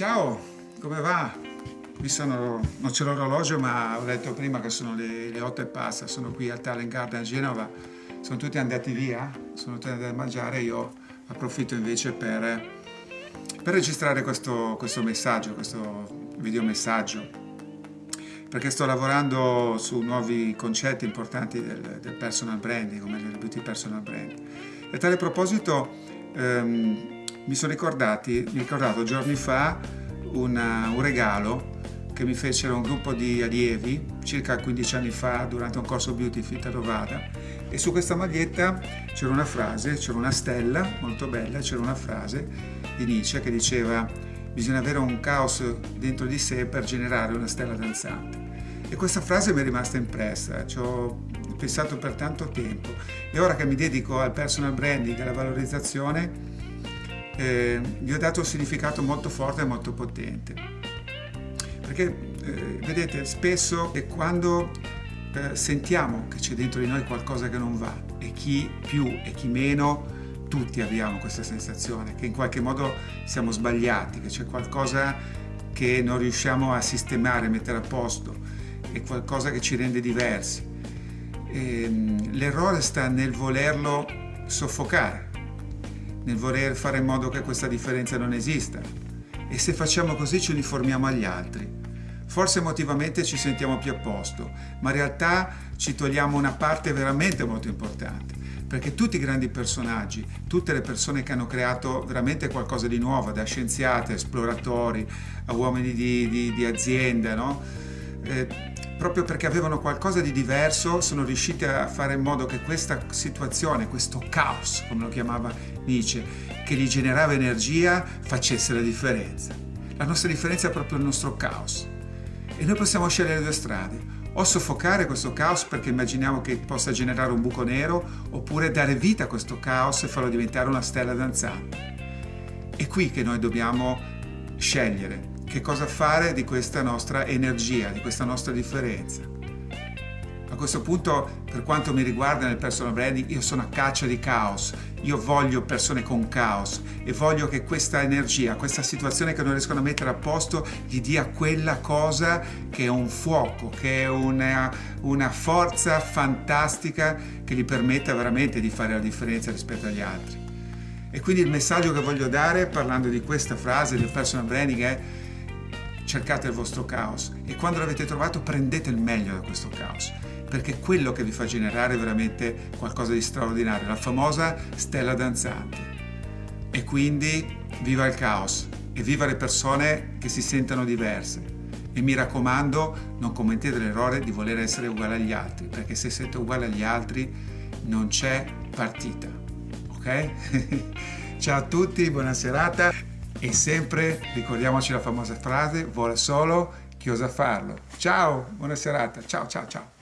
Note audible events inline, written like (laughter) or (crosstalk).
Ciao, come va? Qui sono, non c'è l'orologio ma ho detto prima che sono le, le 8 e passa, sono qui al Talent Garden a Genova, sono tutti andati via, sono tutti andati a mangiare, io approfitto invece per, per registrare questo, questo messaggio, questo videomessaggio perché sto lavorando su nuovi concetti importanti del, del personal branding, come il beauty personal brand. E a tale proposito ehm, mi sono ricordati, mi ricordato giorni fa una, un regalo che mi fecero un gruppo di allievi circa 15 anni fa durante un corso Beauty Fit a Rovada e su questa maglietta c'era una frase, c'era una stella molto bella, c'era una frase di Nietzsche che diceva bisogna avere un caos dentro di sé per generare una stella danzante. E questa frase mi è rimasta impressa, ci ho pensato per tanto tempo e ora che mi dedico al personal branding e alla valorizzazione eh, gli ho dato un significato molto forte e molto potente. Perché eh, vedete, spesso è quando eh, sentiamo che c'è dentro di noi qualcosa che non va e chi più e chi meno tutti abbiamo questa sensazione che in qualche modo siamo sbagliati, che c'è qualcosa che non riusciamo a sistemare, mettere a posto, è qualcosa che ci rende diversi. Ehm, l'errore sta nel volerlo soffocare, nel voler fare in modo che questa differenza non esista. E se facciamo così ci uniformiamo agli altri. Forse emotivamente ci sentiamo più a posto, ma in realtà ci togliamo una parte veramente molto importante perché tutti i grandi personaggi, tutte le persone che hanno creato veramente qualcosa di nuovo, da scienziati, esploratori, a uomini di, di, di azienda, no? eh, proprio perché avevano qualcosa di diverso, sono riusciti a fare in modo che questa situazione, questo caos, come lo chiamava Nietzsche, che gli generava energia, facesse la differenza. La nostra differenza è proprio il nostro caos. E noi possiamo scegliere due strade o soffocare questo caos perché immaginiamo che possa generare un buco nero, oppure dare vita a questo caos e farlo diventare una stella danzante. È qui che noi dobbiamo scegliere che cosa fare di questa nostra energia, di questa nostra differenza. A questo punto, per quanto mi riguarda nel personal branding, io sono a caccia di caos. Io voglio persone con caos e voglio che questa energia, questa situazione che non riescono a mettere a posto, gli dia quella cosa che è un fuoco, che è una, una forza fantastica che gli permetta veramente di fare la differenza rispetto agli altri. E quindi il messaggio che voglio dare parlando di questa frase del personal branding è cercate il vostro caos e quando l'avete trovato prendete il meglio da questo caos perché è quello che vi fa generare veramente qualcosa di straordinario, la famosa stella danzante. E quindi viva il caos e viva le persone che si sentono diverse. E mi raccomando, non commettete l'errore di voler essere uguali agli altri, perché se siete uguali agli altri non c'è partita. Ok? (laughs) Ciao a tutti, buona serata e sempre ricordiamoci la famosa frase, vuole solo chi osa farlo. Ciao, buona serata, ciao ciao ciao.